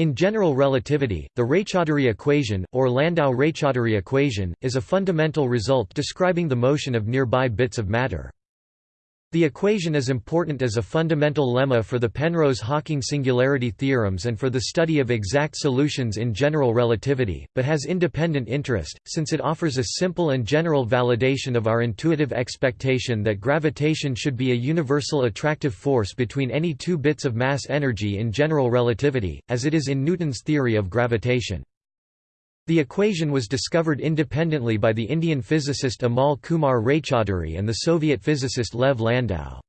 In general relativity, the Raychaudhuri equation, or Landau-Raychaudhuri equation, is a fundamental result describing the motion of nearby bits of matter. The equation is important as a fundamental lemma for the Penrose-Hawking singularity theorems and for the study of exact solutions in general relativity, but has independent interest, since it offers a simple and general validation of our intuitive expectation that gravitation should be a universal attractive force between any two bits of mass energy in general relativity, as it is in Newton's theory of gravitation. The equation was discovered independently by the Indian physicist Amal Kumar Raychaudhuri and the Soviet physicist Lev Landau.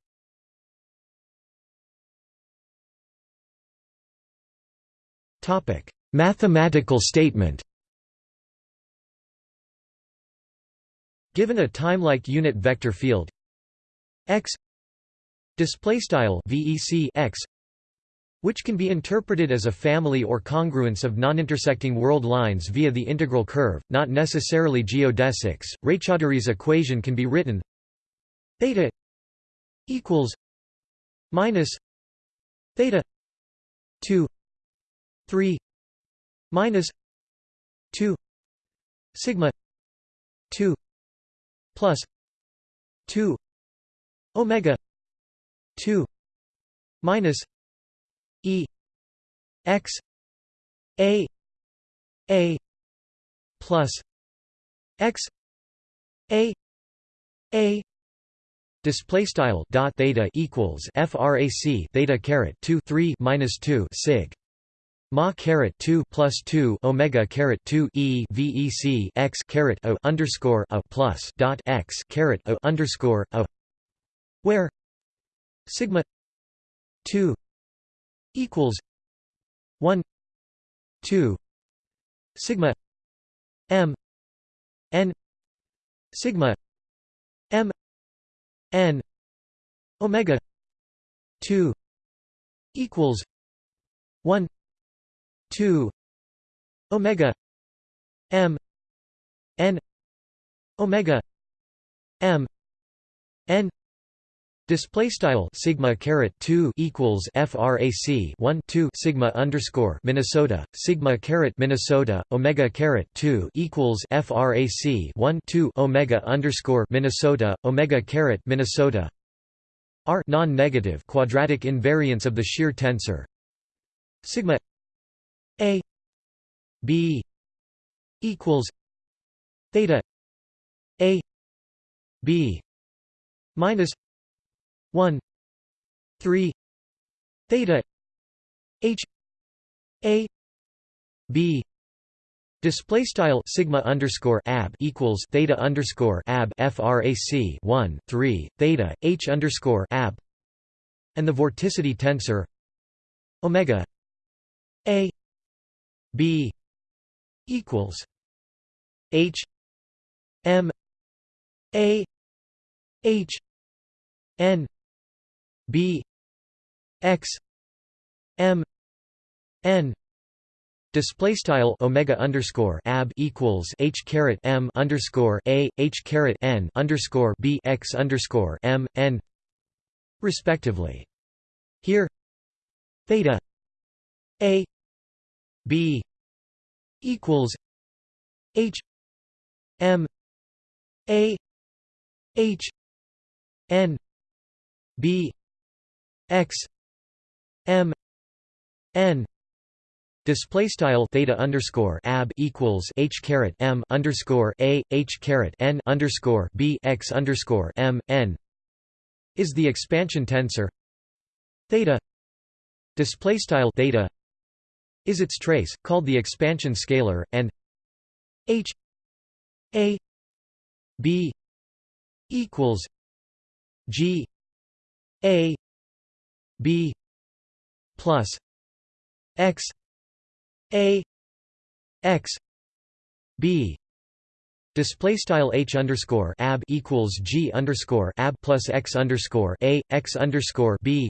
Mathematical statement Given a time-like unit vector field x display style vec x which can be interpreted as a family or congruence of non-intersecting world lines via the integral curve, not necessarily geodesics. Raychaudhuri's equation can be written theta equals minus theta 2 3 minus 2 sigma 2 plus 2 omega 2 minus E X A A plus X A A Display style dot theta equals frac theta caret two three minus two sig. Ma caret two plus two omega caret two e vec x caret o underscore a plus dot x caret o underscore a where sigma two equals 1 2 sigma m n sigma m n omega 2 equals 1 2 omega m n omega m n Display style sigma caret two equals frac one two sigma underscore Minnesota sigma caret Minnesota omega caret two equals frac one two omega underscore Minnesota omega caret Minnesota. R non-negative quadratic invariance of the shear tensor. Sigma a b equals theta a b minus 1 3 theta h a b Display style sigma underscore ab equals theta underscore ab frac 1 3 theta h underscore ab, and the vorticity tensor omega a b equals h m a h n b x m n Display style omega underscore ab equals h caret m underscore a h caret n underscore b x underscore m n respectively. Here, theta a b equals h m a h n b x m n Display style theta underscore ab equals h caret m underscore a h caret n underscore b x underscore m n is the expansion tensor theta. Display style theta is its trace, called the expansion scalar, and h a b equals g a b plus x a x b Display style h underscore ab equals g underscore ab plus x underscore a x underscore b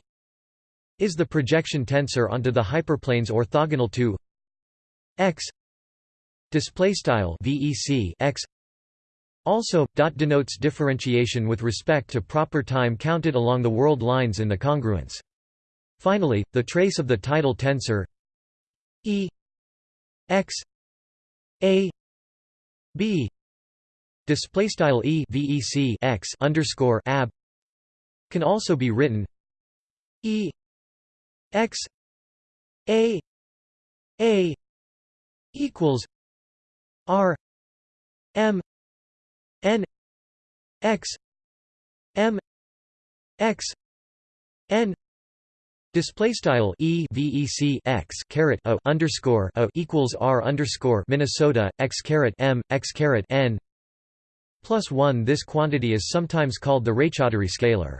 is the projection tensor onto the hyperplanes orthogonal to x. Display style vec x also, dot denotes differentiation with respect to proper time counted along the world lines in the congruence. Finally, the trace of the tidal tensor E x a b display style e vec x underscore ab can also be written e x a a equals r m n x m x n Display style e vec x caret a underscore a equals r underscore Minnesota x caret m x caret n plus one. This quantity is sometimes called the Raychaudhuri scalar.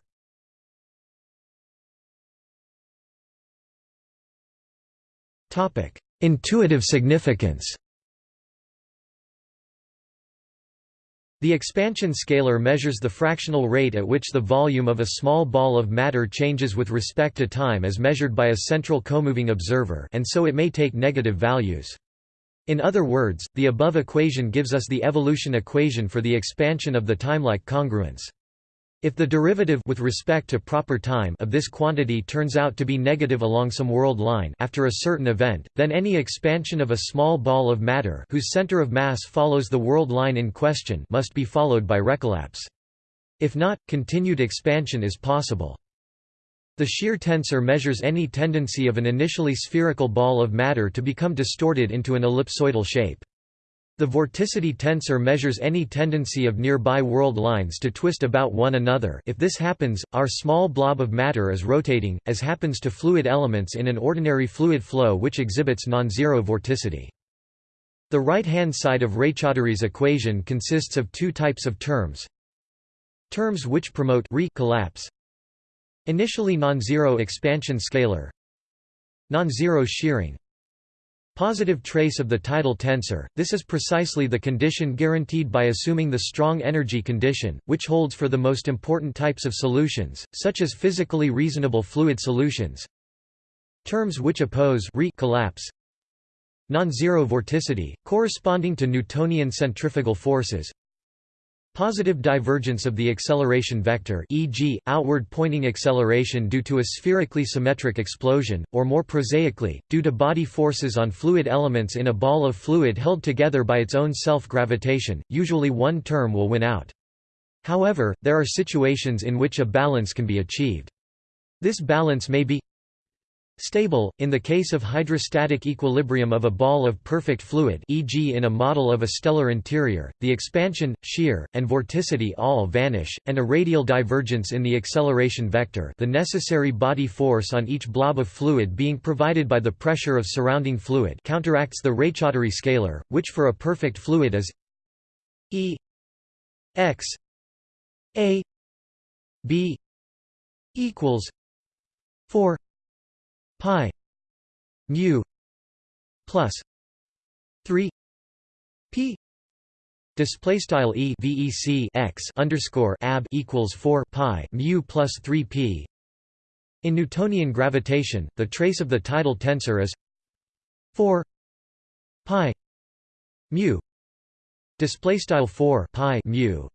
Topic: Intuitive significance. The expansion scalar measures the fractional rate at which the volume of a small ball of matter changes with respect to time as measured by a central comoving observer and so it may take negative values. In other words, the above equation gives us the evolution equation for the expansion of the timelike congruence. If the derivative with respect to proper time of this quantity turns out to be negative along some world line after a certain event, then any expansion of a small ball of matter whose center of mass follows the world line in question must be followed by recollapse. If not, continued expansion is possible. The shear tensor measures any tendency of an initially spherical ball of matter to become distorted into an ellipsoidal shape. The vorticity tensor measures any tendency of nearby world lines to twist about one another if this happens, our small blob of matter is rotating, as happens to fluid elements in an ordinary fluid flow which exhibits non-zero vorticity. The right-hand side of Raychaudhuri's equation consists of two types of terms. Terms which promote re-collapse Initially non-zero expansion scalar Non-zero shearing Positive trace of the tidal tensor, this is precisely the condition guaranteed by assuming the strong energy condition, which holds for the most important types of solutions, such as physically reasonable fluid solutions. Terms which oppose re collapse. Non-zero vorticity, corresponding to Newtonian centrifugal forces Positive divergence of the acceleration vector e.g., outward-pointing acceleration due to a spherically symmetric explosion, or more prosaically, due to body forces on fluid elements in a ball of fluid held together by its own self-gravitation, usually one term will win out. However, there are situations in which a balance can be achieved. This balance may be Stable, in the case of hydrostatic equilibrium of a ball of perfect fluid e.g. in a model of a stellar interior, the expansion, shear, and vorticity all vanish, and a radial divergence in the acceleration vector the necessary body force on each blob of fluid being provided by the pressure of surrounding fluid counteracts the Raychaudhuri scalar, which for a perfect fluid is E x a b equals 4 pi mu plus 3 p display style e vec x underscore ab equals 4 pi mu plus 3 p. In Newtonian gravitation the trace of the tidal tensor is 4 pi mu display style 4 pi mu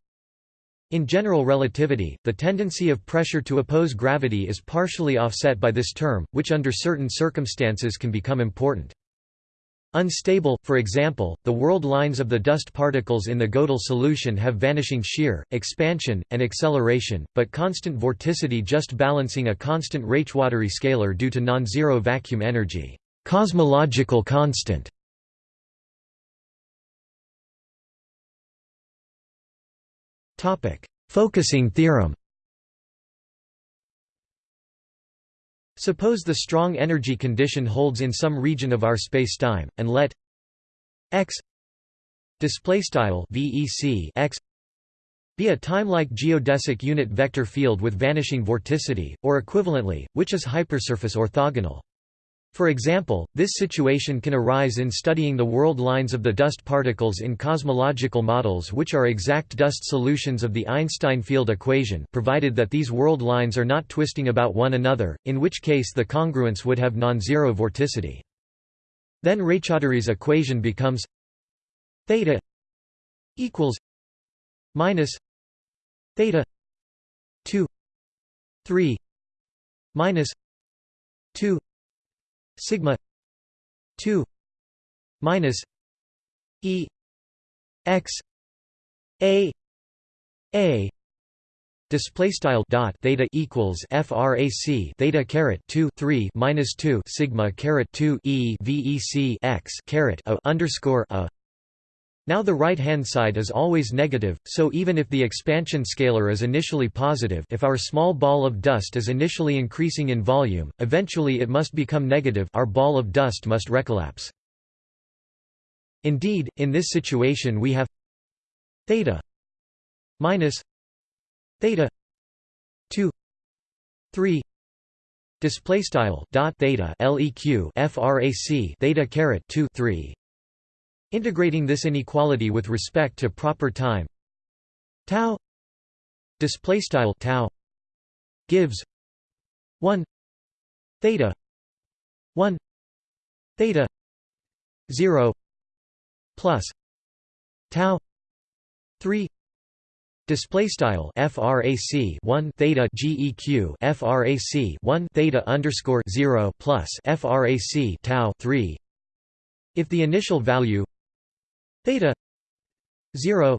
in general relativity, the tendency of pressure to oppose gravity is partially offset by this term, which under certain circumstances can become important. Unstable, for example, the world lines of the dust particles in the Gödel solution have vanishing shear, expansion, and acceleration, but constant vorticity just balancing a constant Raychaudhuri scalar due to non-zero vacuum energy cosmological constant. Focusing theorem Suppose the strong energy condition holds in some region of our spacetime, and let x vec x be a time-like geodesic unit vector field with vanishing vorticity, or equivalently, which is hypersurface orthogonal. For example, this situation can arise in studying the world lines of the dust particles in cosmological models which are exact dust solutions of the Einstein field equation provided that these world lines are not twisting about one another, in which case the congruence would have non-zero vorticity. Then Raychaudhuri's equation becomes theta equals minus theta 2 3 minus 2 sigma 2 minus e x a a display style dot theta equals frac theta caret 2 3 minus 2 sigma caret 2 e vec x caret a underscore a now the right-hand side is always negative, so even if the expansion scalar is initially positive if our small ball of dust is initially increasing in volume, eventually it must become negative our ball of dust must recollapse. Indeed, in this situation we have theta minus theta 2 3 display style dot theta leq frac theta caret 2 3 integrating this inequality with respect to proper time. Tau display style tau gives 1 theta 1 theta 0 plus tau 3 display style frac 1 theta geq frac 1 theta underscore 0 plus frac tau 3 if the initial value theta 0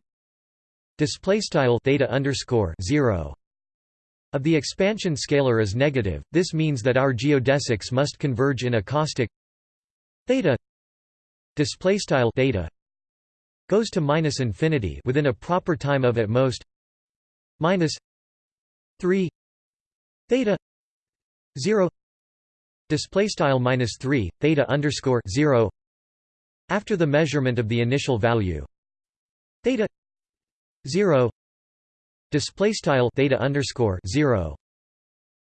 display style theta underscore 0 of the expansion scalar is negative. This means that our geodesics must converge in a caustic theta display style theta goes to minus infinity within a proper time of at most minus 3 theta 0 display style minus 3 theta underscore 0 after the measurement of the initial value. Theta 0 display style theta underscore 0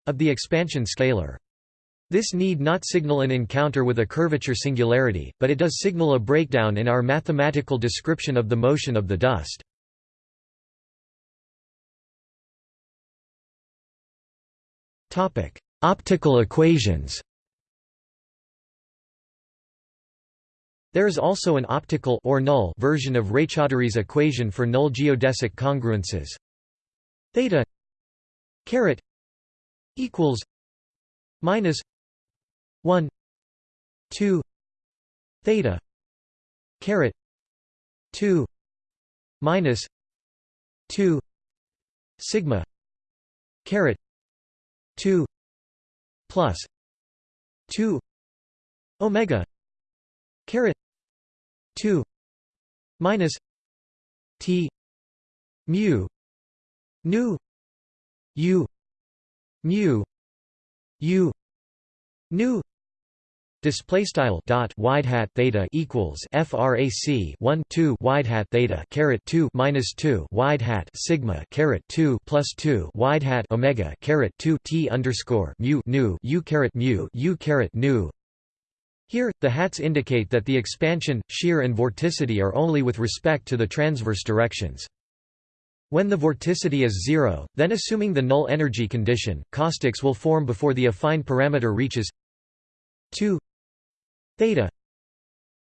of the expansion scalar. This need not signal an encounter with a curvature singularity, but it does signal a breakdown in our mathematical description of the motion of the dust. Optical equations There is also an optical or null version of Raychaudhuri's equation for null geodesic congruences. Theta caret equals minus 1 2 theta caret 2 minus 2 sigma caret 2 plus 2 omega 2 minus t mu nu u mu u nu Display style dot wide hat theta equals frac 1 2 wide hat theta caret 2 minus 2 wide hat sigma caret 2 plus 2 wide hat omega caret 2 t underscore mu nu u caret mu u caret nu. Here, the hats indicate that the expansion, shear and vorticity are only with respect to the transverse directions. When the vorticity is zero, then assuming the null energy condition, caustics will form before the affine parameter reaches 2 theta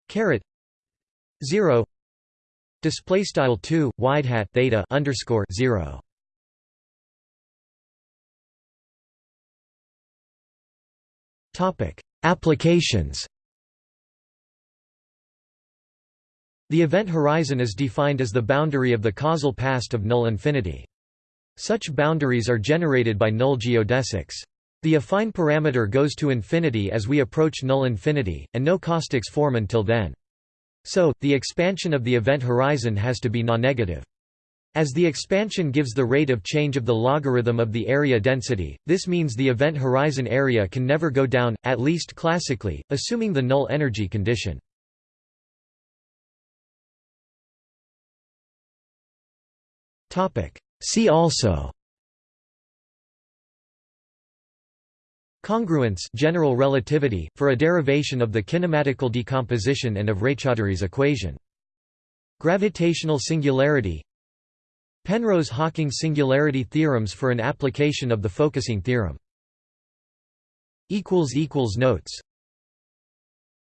caret 0 display style 2 wide hat theta underscore 0 topic applications The event horizon is defined as the boundary of the causal past of null infinity. Such boundaries are generated by null geodesics. The affine parameter goes to infinity as we approach null infinity, and no caustics form until then. So, the expansion of the event horizon has to be non-negative. As the expansion gives the rate of change of the logarithm of the area density, this means the event horizon area can never go down, at least classically, assuming the null energy condition. See also. Congruence general relativity, for a derivation of the kinematical decomposition and of Raychaudhuri's equation. Gravitational singularity. Penrose–Hawking singularity theorems for an application of the focusing theorem. Notes